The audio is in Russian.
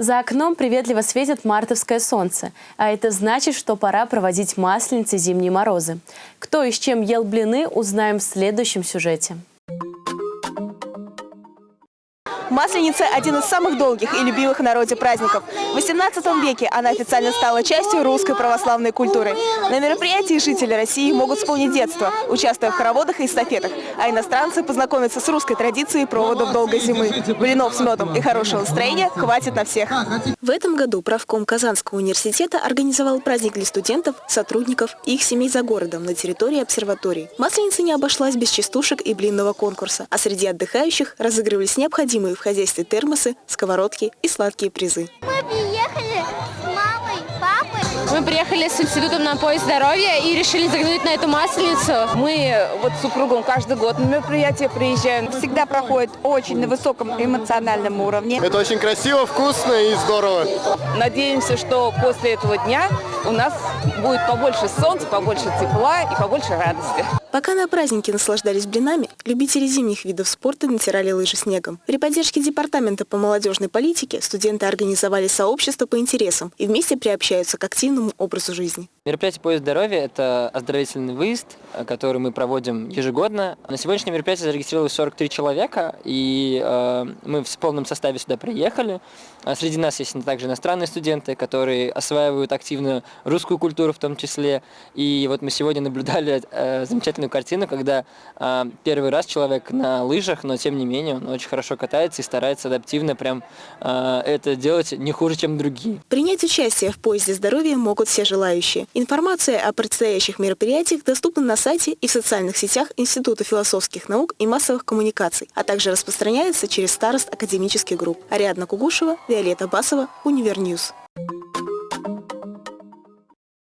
За окном приветливо светит мартовское солнце, а это значит, что пора проводить масленицы зимние морозы. Кто и с чем ел блины, узнаем в следующем сюжете. Масленица – один из самых долгих и любимых в народе праздников. В XVIII веке она официально стала частью русской православной культуры. На мероприятии жители России могут вспомнить детство, участвуя в хороводах и эстафетах, а иностранцы познакомятся с русской традицией проводов долгой зимы. Блинов с медом и хорошего настроения хватит на всех. В этом году правком Казанского университета организовал праздник для студентов, сотрудников и их семей за городом на территории обсерватории. Масленица не обошлась без частушек и блинного конкурса, а среди отдыхающих разыгрывались необходимые в хозяйстве термосы, сковородки и сладкие призы. Мы приехали с мамой, папой. Мы приехали с институтом на поиск здоровья и решили заглянуть на эту масленицу. Мы вот с супругом каждый год на мероприятие приезжаем. Всегда проходит очень на высоком эмоциональном уровне. Это очень красиво, вкусно и здорово. Надеемся, что после этого дня у нас будет побольше солнца, побольше тепла и побольше радости. Пока на празднике наслаждались блинами, любители зимних видов спорта натирали лыжи снегом. При поддержке Департамента по молодежной политике студенты организовали сообщество по интересам и вместе приобщаются к активному образу жизни. Мероприятие «Поезд здоровья» – это оздоровительный выезд, э, который мы проводим ежегодно. На сегодняшнее мероприятие зарегистрировалось 43 человека, и э, мы в полном составе сюда приехали. А среди нас есть также иностранные студенты, которые осваивают активно русскую культуру в том числе. И вот мы сегодня наблюдали э, замечательную картину, когда э, первый раз человек на лыжах, но тем не менее он очень хорошо катается и старается адаптивно прям э, это делать не хуже, чем другие. Принять участие в «Поезде здоровья» могут все желающие. Информация о предстоящих мероприятиях доступна на сайте и в социальных сетях Института философских наук и массовых коммуникаций, а также распространяется через старост академических групп. Ариадна Кугушева, Виолетта Басова, UniverNews.